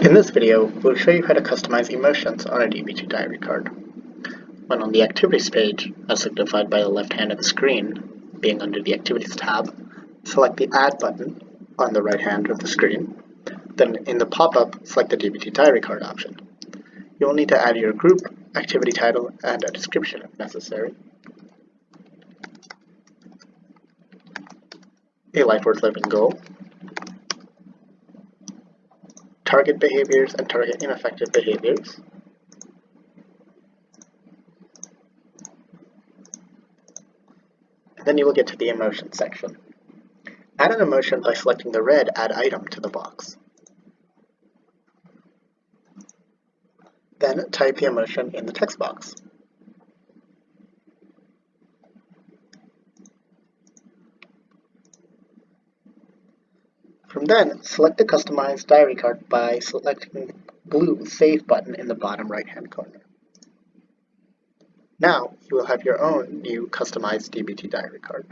In this video, we'll show you how to customize emotions on a DBT diary card. When on the Activities page, as signified by the left hand of the screen, being under the Activities tab, select the Add button on the right hand of the screen. Then in the pop-up, select the DBT diary card option. You will need to add your group, activity title, and a description if necessary. A life worth living goal, target behaviors and target ineffective behaviors. And then you will get to the emotion section. Add an emotion by selecting the red Add Item to the box. Then type the emotion in the text box. From then, select the customized diary card by selecting the blue Save button in the bottom right-hand corner. Now, you will have your own new customized DBT diary card.